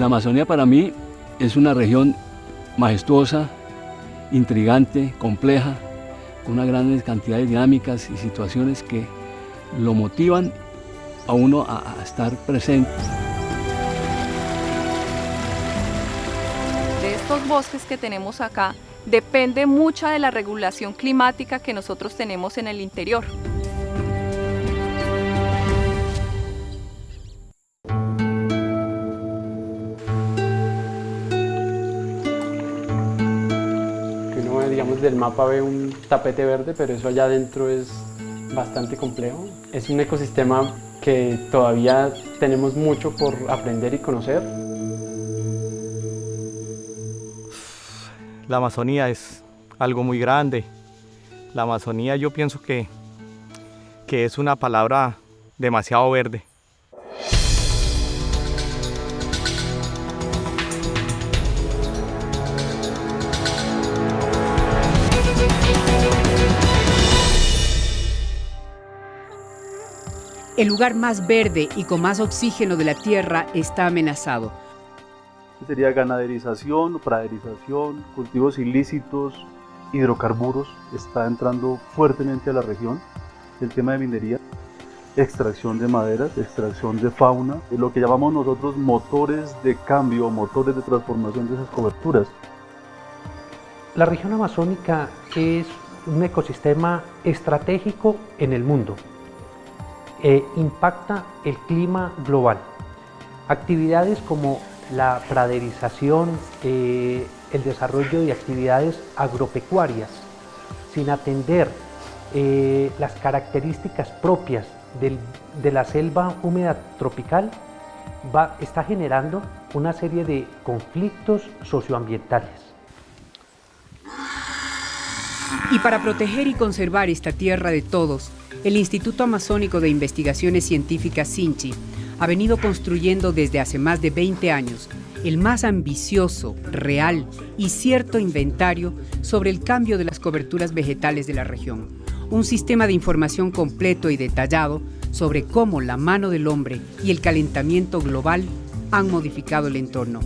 La Amazonía para mí es una región majestuosa, intrigante, compleja, con una gran cantidad de dinámicas y situaciones que lo motivan a uno a, a estar presente. De estos bosques que tenemos acá, depende mucha de la regulación climática que nosotros tenemos en el interior. Digamos, del mapa ve un tapete verde, pero eso allá adentro es bastante complejo. Es un ecosistema que todavía tenemos mucho por aprender y conocer. La Amazonía es algo muy grande. La Amazonía yo pienso que, que es una palabra demasiado verde. El lugar más verde y con más oxígeno de la Tierra está amenazado. Sería ganaderización, praderización, cultivos ilícitos, hidrocarburos, está entrando fuertemente a la región. El tema de minería, extracción de maderas, extracción de fauna, lo que llamamos nosotros motores de cambio, motores de transformación de esas coberturas. La región amazónica es un ecosistema estratégico en el mundo. Eh, impacta el clima global. Actividades como la praderización, eh, el desarrollo de actividades agropecuarias, sin atender eh, las características propias de la selva húmeda tropical, va, está generando una serie de conflictos socioambientales. Y para proteger y conservar esta tierra de todos, el Instituto Amazónico de Investigaciones Científicas SINCHI ha venido construyendo desde hace más de 20 años el más ambicioso, real y cierto inventario sobre el cambio de las coberturas vegetales de la región. Un sistema de información completo y detallado sobre cómo la mano del hombre y el calentamiento global han modificado el entorno.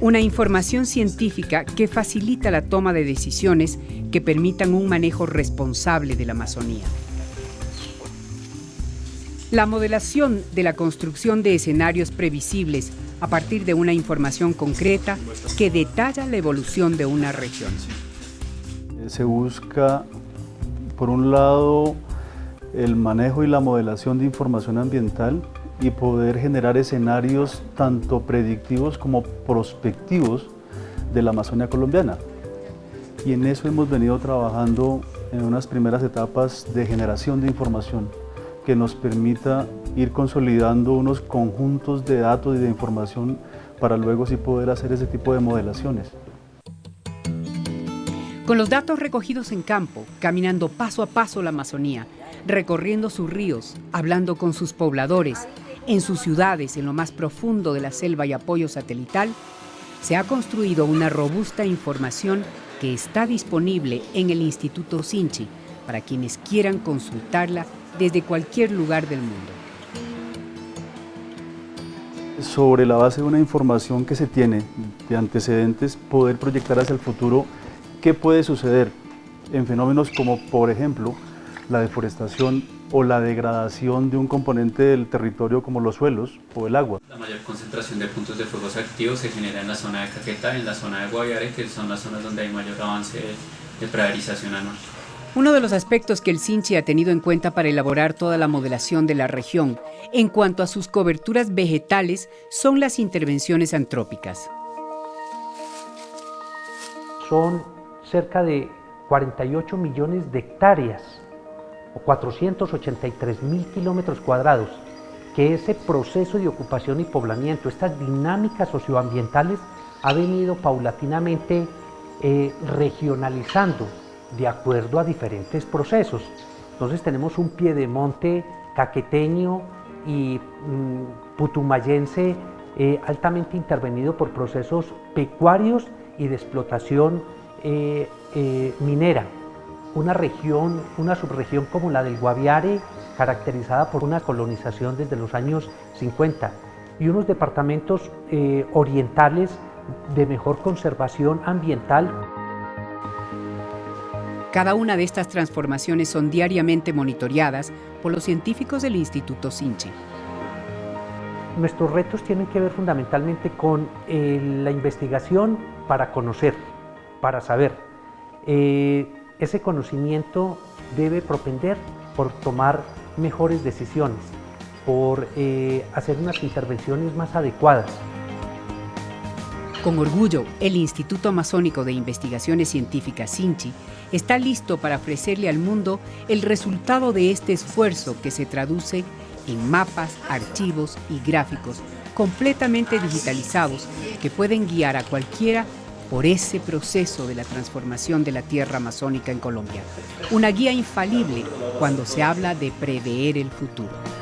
Una información científica que facilita la toma de decisiones que permitan un manejo responsable de la Amazonía. La modelación de la construcción de escenarios previsibles a partir de una información concreta que detalla la evolución de una región. Se busca, por un lado, el manejo y la modelación de información ambiental y poder generar escenarios tanto predictivos como prospectivos de la Amazonia colombiana. Y en eso hemos venido trabajando en unas primeras etapas de generación de información que nos permita ir consolidando unos conjuntos de datos y de información para luego sí poder hacer ese tipo de modelaciones. Con los datos recogidos en campo, caminando paso a paso la Amazonía, recorriendo sus ríos, hablando con sus pobladores, en sus ciudades, en lo más profundo de la selva y apoyo satelital, se ha construido una robusta información que está disponible en el Instituto Sinchi para quienes quieran consultarla desde cualquier lugar del mundo. Sobre la base de una información que se tiene de antecedentes, poder proyectar hacia el futuro qué puede suceder en fenómenos como, por ejemplo, la deforestación o la degradación de un componente del territorio como los suelos o el agua. La mayor concentración de puntos de fuegos activos se genera en la zona de Caquetá, en la zona de Guaviare, que son las zonas donde hay mayor avance de praderización anual. Uno de los aspectos que el CINCHI ha tenido en cuenta para elaborar toda la modelación de la región en cuanto a sus coberturas vegetales son las intervenciones antrópicas. Son cerca de 48 millones de hectáreas o 483 mil kilómetros cuadrados que ese proceso de ocupación y poblamiento, estas dinámicas socioambientales ha venido paulatinamente eh, regionalizando de acuerdo a diferentes procesos. Entonces tenemos un piedemonte caqueteño y mm, putumayense eh, altamente intervenido por procesos pecuarios y de explotación eh, eh, minera. Una región, una subregión como la del Guaviare, caracterizada por una colonización desde los años 50. y unos departamentos orientales de mejor conservación ambiental. Cada una de estas transformaciones son diariamente monitoreadas por los científicos del Instituto Sinchi. Nuestros retos tienen que ver fundamentalmente con eh, la investigación para conocer, para saber. Eh, ese conocimiento debe propender por tomar mejores decisiones, por eh, hacer unas intervenciones más adecuadas. Con orgullo, el Instituto Amazónico de Investigaciones Científicas Sinchi está listo para ofrecerle al mundo el resultado de este esfuerzo que se traduce en mapas, archivos y gráficos completamente digitalizados que pueden guiar a cualquiera por ese proceso de la transformación de la tierra amazónica en Colombia. Una guía infalible cuando se habla de prever el futuro.